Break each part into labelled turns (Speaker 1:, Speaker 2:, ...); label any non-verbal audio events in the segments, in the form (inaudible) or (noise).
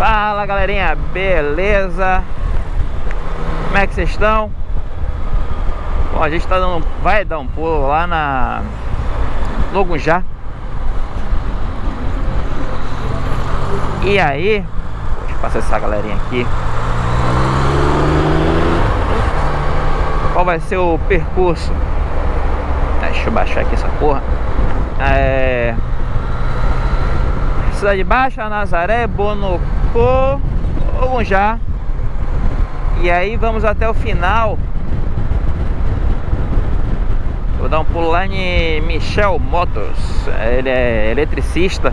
Speaker 1: Fala galerinha, beleza? Como é que vocês estão? Bom, a gente tá dando, vai dar um pulo lá na Logunjá E aí, deixa eu passar essa galerinha aqui Qual vai ser o percurso? Deixa eu baixar aqui essa porra É... Cidade Baixa, Nazaré, Bonocô, Ogunjá. E aí vamos até o final. Vou dar um pulo lá em Michel Motors. Ele é eletricista.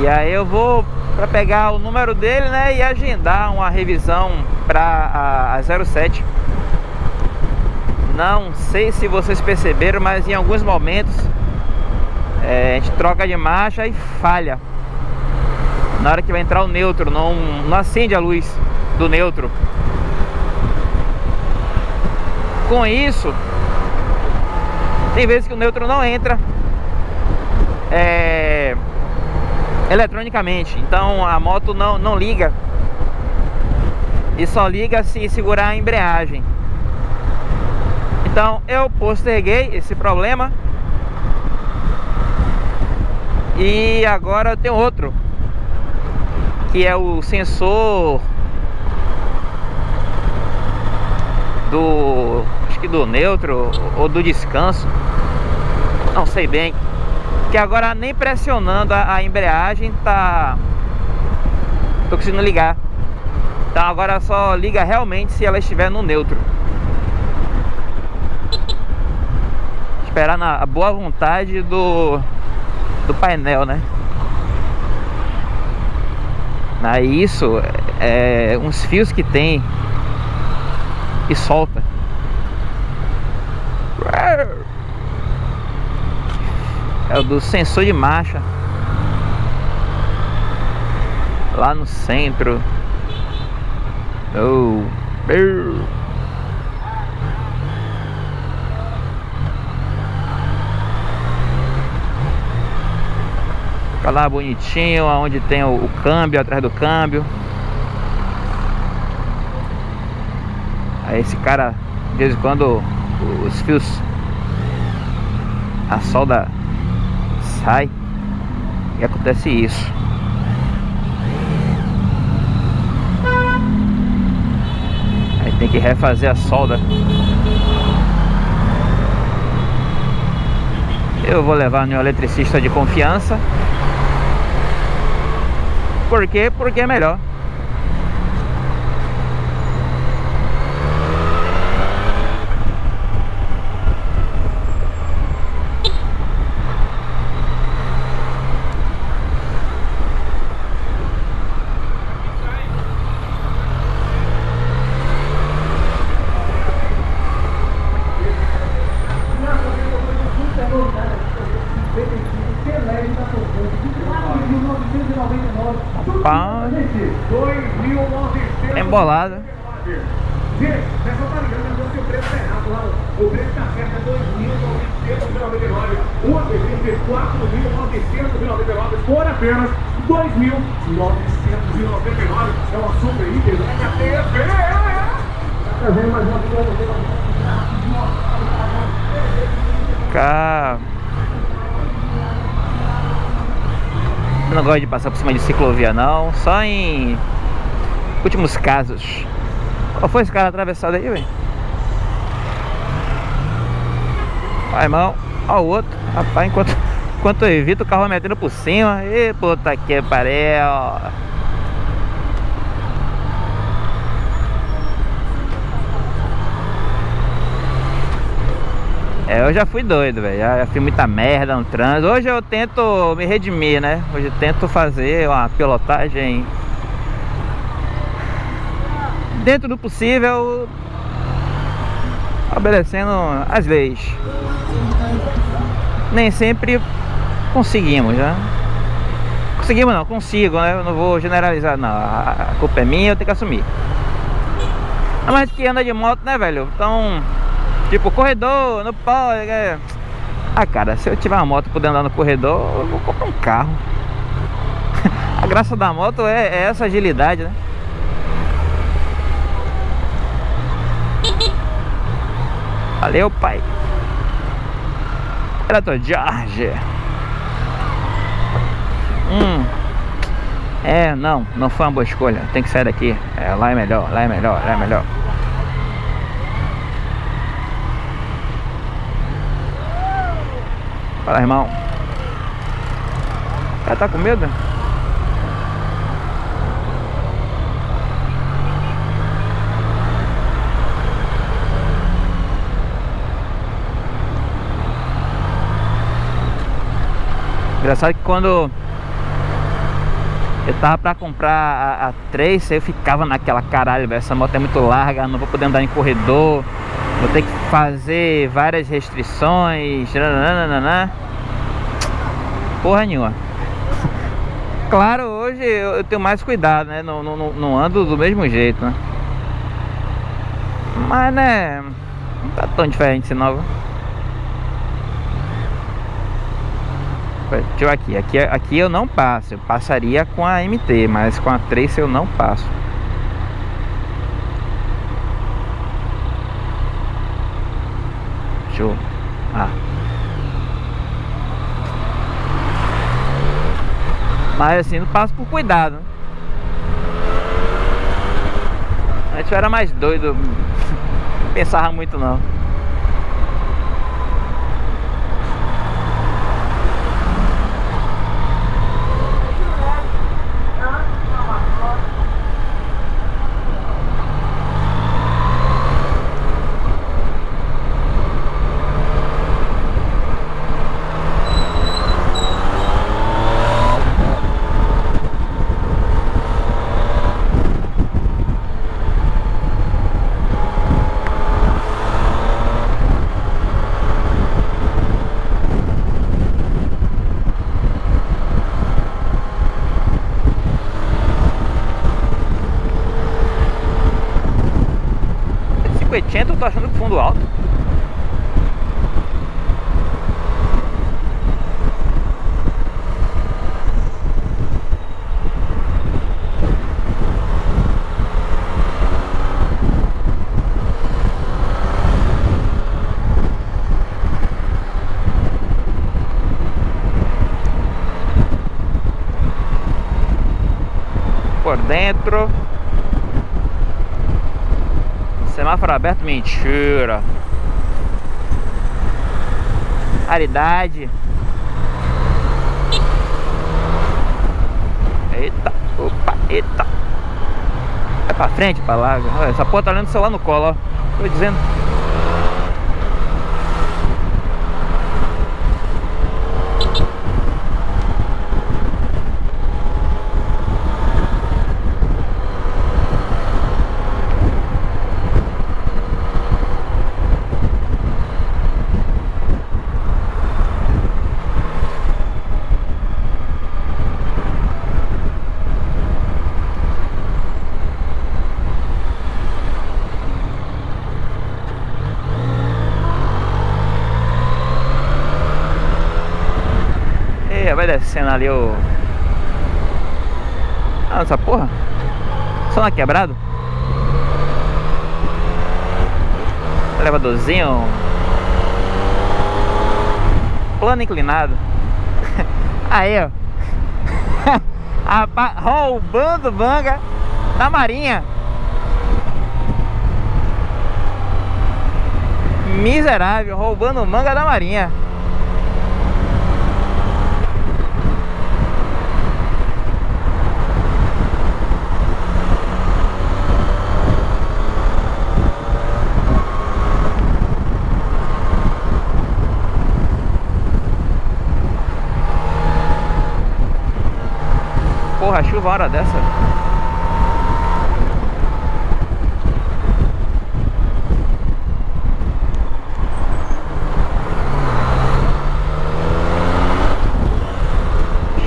Speaker 1: E aí eu vou para pegar o número dele, né, e agendar uma revisão para a 07. Não sei se vocês perceberam, mas em alguns momentos é, a gente troca de marcha e falha na hora que vai entrar o neutro não, não acende a luz do neutro. Com isso tem vezes que o neutro não entra é, eletronicamente. Então a moto não, não liga. E só liga se segurar a embreagem. Então eu posterguei esse problema. E agora tem outro Que é o sensor Do... Acho que do neutro ou do descanso. Não sei bem. Que agora nem pressionando a, a embreagem tá Tô conseguindo ligar. Então agora só liga realmente se ela estiver no neutro. Esperar na boa vontade do do painel, né? Aí isso é uns fios que tem e solta. É o do sensor de marcha. Lá no centro. Oh. Fica lá bonitinho, onde tem o, o câmbio, atrás do câmbio. Aí esse cara, de vez em quando, os fios, a solda sai e acontece isso. Aí tem que refazer a solda. Eu vou levar no eletricista de confiança por quê? Porque é melhor. embolada. Gente, nessa variante você o preço é errado lá. O preço está certo é 2.999. O APC é 4.999 por apenas 2.999. É uma super hiper mega TV. Trazendo mais uma. Cara. Eu não gosto de passar por cima de ciclovia não, só em últimos casos. Qual foi esse cara atravessado aí, velho? Vai, irmão. Ó o outro. Rapaz, enquanto, (laughs) enquanto eu evito, o carro metendo por cima. E puta que pariu. É, eu já fui doido, velho. Já, já fiz muita merda no trânsito. Hoje eu tento me redimir, né? Hoje eu tento fazer uma pilotagem dentro do possível, obedecendo as leis. Nem sempre conseguimos, né? Conseguimos não, consigo, né? Eu não vou generalizar, não. A culpa é minha, eu tenho que assumir. Mas que anda de moto, né, velho? Então, tipo, corredor, pode. É... Ah, cara, se eu tiver uma moto podendo andar no corredor, eu vou comprar um carro. (laughs) graça da moto é, é essa agilidade, né? Valeu, pai. Trator George. Hum. É, não, não foi uma boa escolha. Tem que sair daqui. É, lá é melhor, lá é melhor, lá é melhor. Fala, irmão. Cara tá com medo? Engraçado que quando eu tava pra comprar a, a 3, eu ficava naquela caralho, velho, essa moto é muito larga, não vou poder andar em corredor, vou ter que fazer várias restrições, nananana. porra nenhuma. (laughs) Claro, hoje eu, eu, tenho mais cuidado, né, não, não, não ando do mesmo jeito, né. Mas, né, não tá tão diferente esse novo. Deixa eu aqui. aqui. Aqui eu não passo. Eu passaria com a MT, mas com a 3 eu não passo. Show. Ah. Mas assim, não passo por cuidado. Antes eu era mais doido. (laughs) Não pensava muito não. cinquecento, eu tô achando que fundo alto. Por dentro Semáforo aberto, mentira. Aridade. Eita, opa, eita. Vai pra frente, pra lá. Essa porra tá olhando o celular no colo, ó. Tô dizendo. Vai descendo ali o... Ah, essa porra? Só na quebrado Elevadorzinho? Plano inclinado. (laughs) Aí, ó. (laughs) Roubando manga Da marinha. Miserável, roubando manga da marinha Porra, chuva hora dessa.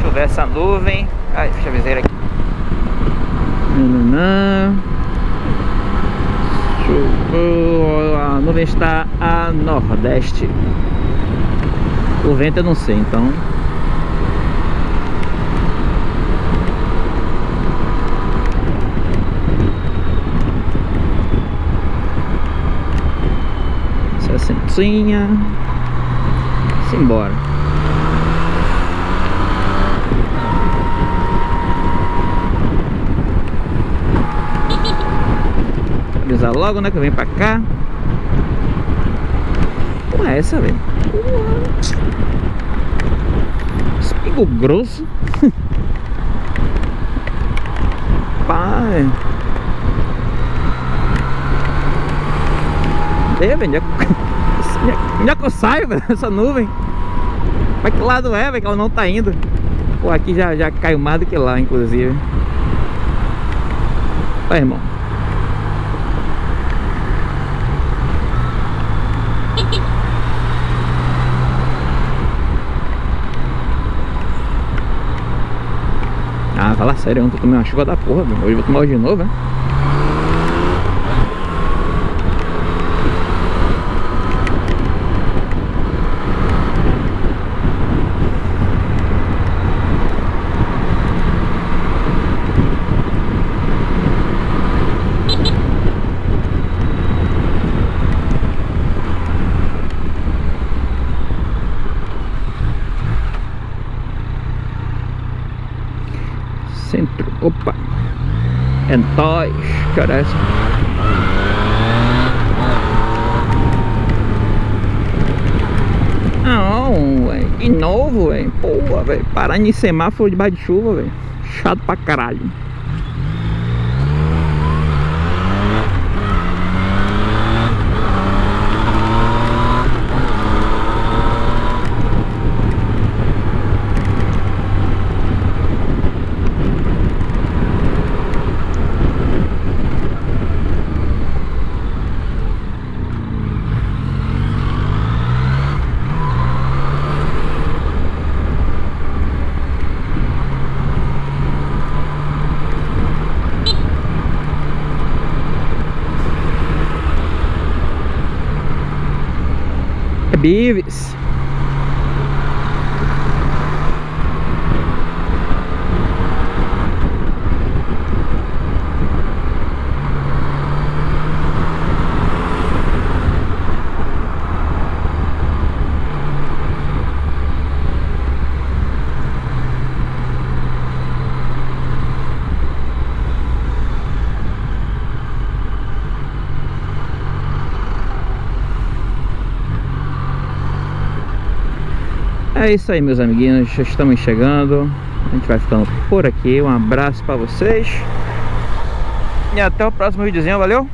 Speaker 1: Chover essa nuvem. Ai, deixa a viseira aqui. A nuvem está a nordeste. O vento eu não sei, então pracinha. Simbora. Avisar logo, né? Que eu venho pra cá. Como é essa, velho? Espigo grosso. (laughs) Pai. É, velho. Onde é que eu saio, (laughs) velho? Essa nuvem. Mas que lado é, velho? Que ela não tá indo. Pô, aqui já, já caiu mais do que lá, inclusive. Vai, irmão. (laughs) Ah, fala sério, eu não tô tomando uma chuva da porra, velho. Hoje eu vou tomar hoje de novo, né? Centro, opa. É nóis, que hora é essa? Não, véio. de novo, velho Porra, velho, parando em semáforo debaixo de chuva, velho Chato pra caralho Bives. É isso aí meus amiguinhos, já estamos chegando. A gente vai ficando por aqui. Um abraço para vocês. E até o próximo videozinho, valeu?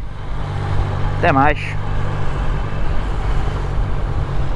Speaker 1: Até mais